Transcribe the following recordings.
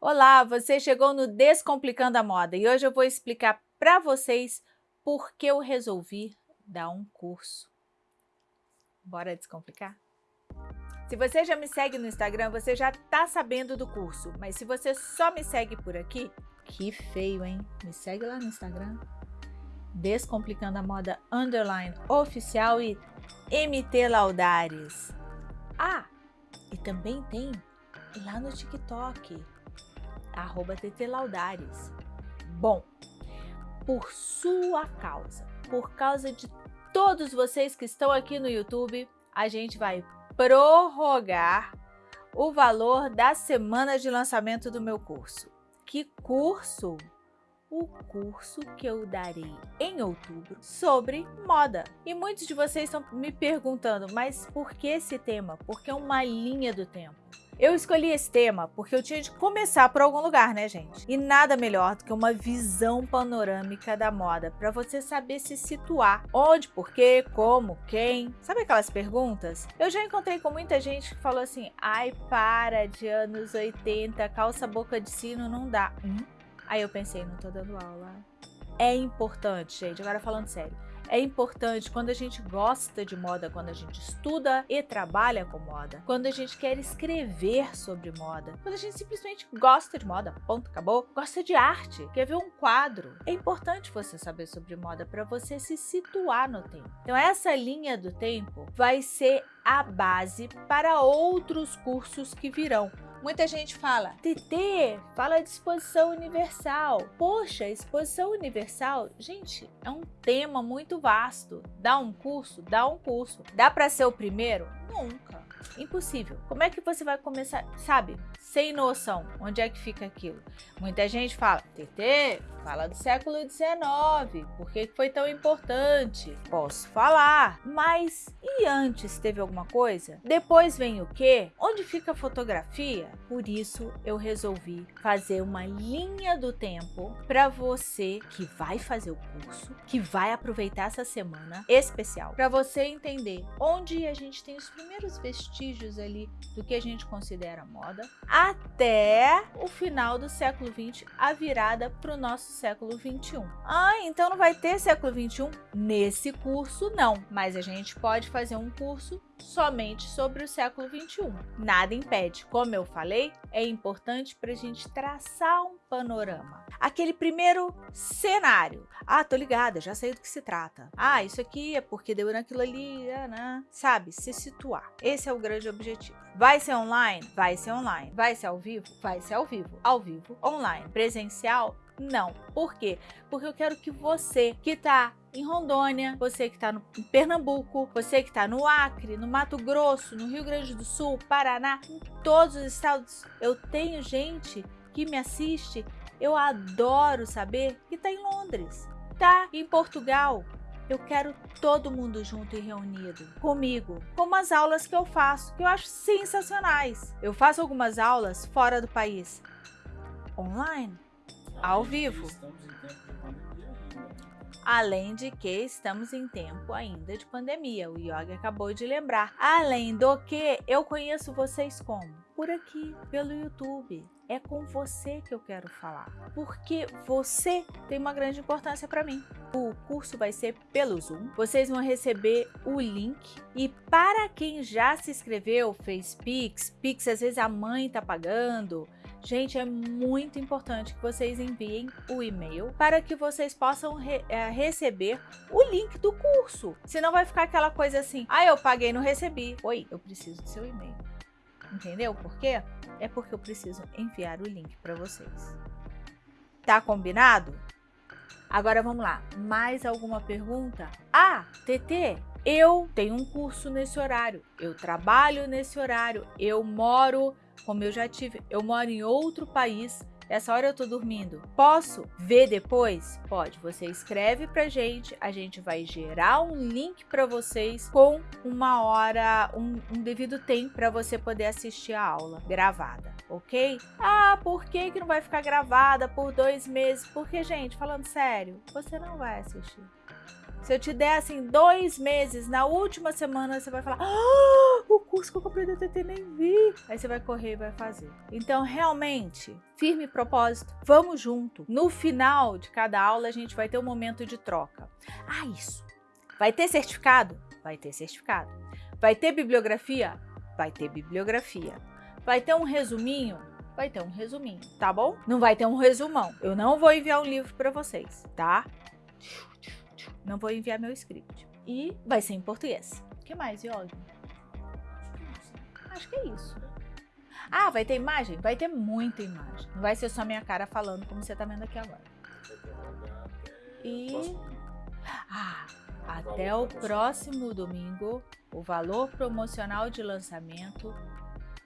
Olá, você chegou no Descomplicando a Moda e hoje eu vou explicar para vocês por que eu resolvi dar um curso. Bora descomplicar? Se você já me segue no Instagram, você já tá sabendo do curso, mas se você só me segue por aqui, que feio, hein? Me segue lá no Instagram, Descomplicando a Moda Underline Oficial e MT Laudares. Ah, e também tem lá no TikTok, arroba Laudares. Bom, por sua causa, por causa de todos vocês que estão aqui no YouTube, a gente vai prorrogar o valor da semana de lançamento do meu curso. Que curso? o curso que eu darei em outubro sobre moda. E muitos de vocês estão me perguntando, mas por que esse tema? Porque é uma linha do tempo. Eu escolhi esse tema porque eu tinha de começar por algum lugar, né, gente? E nada melhor do que uma visão panorâmica da moda, para você saber se situar. Onde, por quê, como, quem. Sabe aquelas perguntas? Eu já encontrei com muita gente que falou assim, ai, para, de anos 80, calça boca de sino não dá. Hum? Aí eu pensei, não tô dando aula. É importante, gente, agora falando sério. É importante quando a gente gosta de moda, quando a gente estuda e trabalha com moda, quando a gente quer escrever sobre moda, quando a gente simplesmente gosta de moda, ponto, acabou, gosta de arte, quer ver um quadro. É importante você saber sobre moda para você se situar no tempo. Então essa linha do tempo vai ser a base para outros cursos que virão. Muita gente fala, TT, fala de exposição universal. Poxa, exposição universal, gente, é um tema muito vasto. Dá um curso? Dá um curso. Dá para ser o primeiro? Nunca. Impossível. Como é que você vai começar, sabe? Sem noção. Onde é que fica aquilo? Muita gente fala, TT, fala do século XIX. Por que foi tão importante? Posso falar. Mas e antes teve alguma coisa? Depois vem o quê? Onde fica a fotografia? Por isso eu resolvi fazer uma linha do tempo para você que vai fazer o curso, que vai aproveitar essa semana especial, para você entender onde a gente tem os primeiros vestígios ali do que a gente considera moda, até o final do século XX, a virada para o nosso século XXI. Ah, então não vai ter século XXI? Nesse curso não, mas a gente pode fazer um curso somente sobre o século XXI. Nada impede. Como eu falei, é importante para a gente traçar um panorama. Aquele primeiro cenário. Ah, tô ligada, já sei do que se trata. Ah, isso aqui é porque deu naquilo ali, né? sabe? Se situar. Esse é o grande objetivo. Vai ser online? Vai ser online. Vai ser ao vivo? Vai ser ao vivo. Ao vivo, online. Presencial? Não. Por quê? Porque eu quero que você que está em Rondônia, você que está em Pernambuco, você que está no Acre, no Mato Grosso, no Rio Grande do Sul, Paraná, em todos os estados, eu tenho gente que me assiste, eu adoro saber que está em Londres, tá em Portugal. Eu quero todo mundo junto e reunido comigo, como as aulas que eu faço, que eu acho sensacionais. Eu faço algumas aulas fora do país, online, ao vivo. Além de que estamos em tempo ainda de pandemia, o Yogi acabou de lembrar. Além do que, eu conheço vocês como? Por aqui, pelo YouTube. É com você que eu quero falar, porque você tem uma grande importância para mim. O curso vai ser pelo Zoom, vocês vão receber o link e para quem já se inscreveu, fez Pix, Pix às vezes a mãe tá pagando, Gente, é muito importante que vocês enviem o e-mail para que vocês possam re é, receber o link do curso. Senão vai ficar aquela coisa assim, ah, eu paguei não recebi. Oi, eu preciso do seu e-mail. Entendeu por quê? É porque eu preciso enviar o link para vocês. Tá combinado? Agora vamos lá, mais alguma pergunta? Ah, TT, eu tenho um curso nesse horário, eu trabalho nesse horário, eu moro como eu já tive, eu moro em outro país, essa hora eu tô dormindo. Posso ver depois? Pode. Você escreve pra gente, a gente vai gerar um link para vocês com uma hora, um, um devido tempo para você poder assistir a aula gravada, ok? Ah, por que que não vai ficar gravada por dois meses? Porque, gente, falando sério, você não vai assistir. Se eu te der assim dois meses, na última semana você vai falar: ah, o curso que eu comprei da TT nem vi. Aí você vai correr e vai fazer. Então, realmente, firme propósito, vamos junto. No final de cada aula, a gente vai ter um momento de troca. Ah, isso. Vai ter certificado? Vai ter certificado. Vai ter bibliografia? Vai ter bibliografia. Vai ter um resuminho? Vai ter um resuminho, tá bom? Não vai ter um resumão. Eu não vou enviar um livro para vocês, tá? Não vou enviar meu script. E vai ser em português. O que mais, Yogi? Acho que é isso. Ah, vai ter imagem? Vai ter muita imagem. Não vai ser só minha cara falando como você tá vendo aqui agora. E... Ah, até o próximo domingo, o valor promocional de lançamento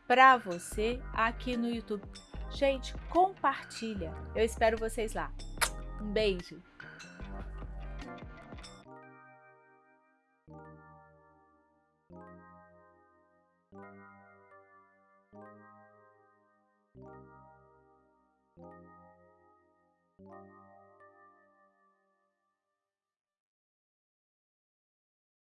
para você aqui no YouTube. Gente, compartilha. Eu espero vocês lá. Um beijo. Thank you.